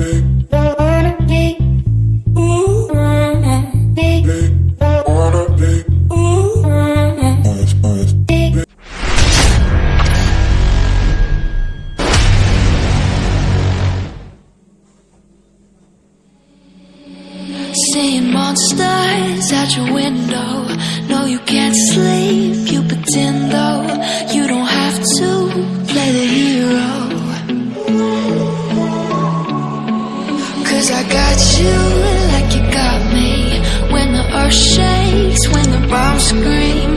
Seeing monsters at your window. No, you can't sleep, you pretend though You don't have to play the hero. You like you got me. When the earth shakes, when the bombs scream,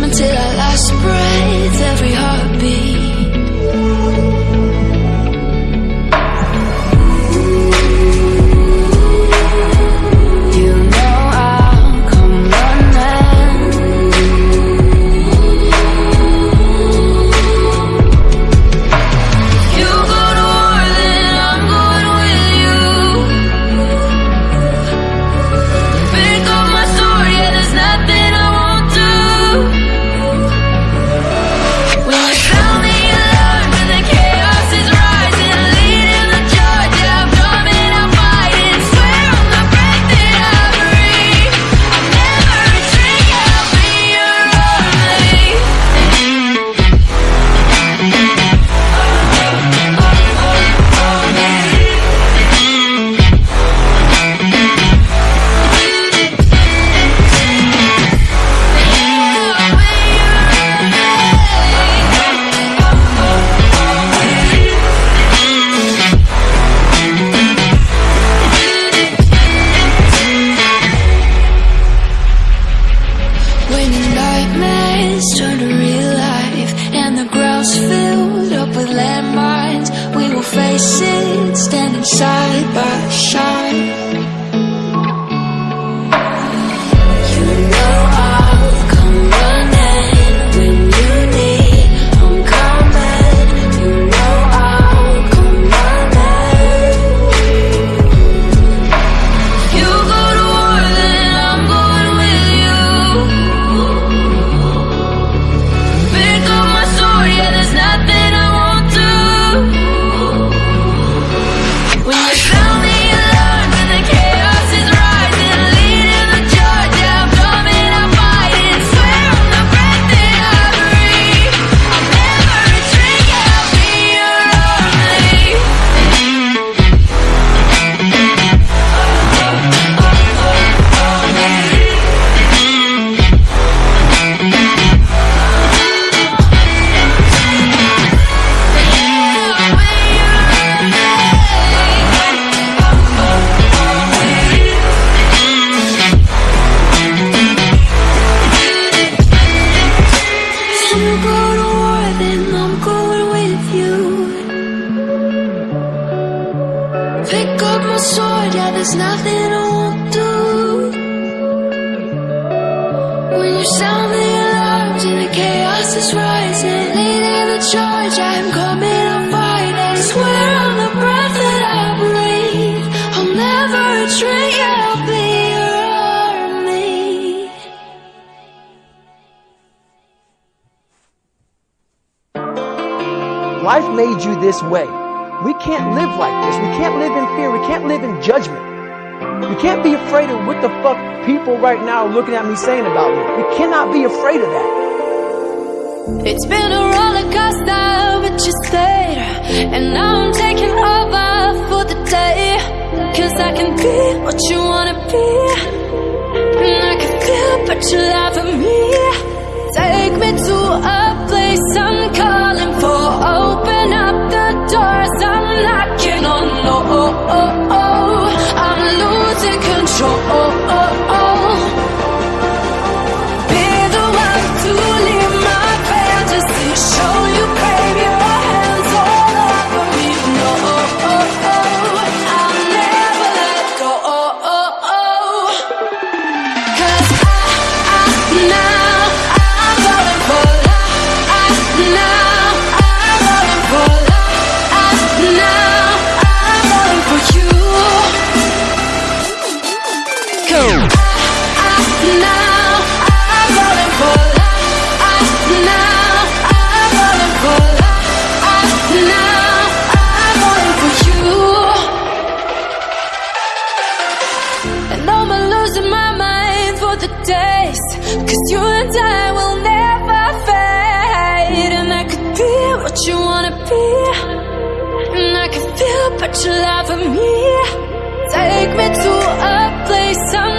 we will face it standing side by side. There's nothing I won't do. When you sound the alarms and the chaos is rising, leading the charge, I'm coming, I'm fighting. Swear on the breath that I breathe, I'll never yeah, I'll be your army. Life made you this way. We can't live like this. We can't live in fear. We can't live in judgment. We can't be afraid of what the fuck people right now are looking at me saying about me. We cannot be afraid of that. It's been a roller coaster, but you stayed. And now I'm taking over for the day. Cause I can be what you wanna be. And I can feel, but you for me. Cause you and I will never fade. And I could be what you wanna be. And I can feel but you're love me. Take me to a place I'm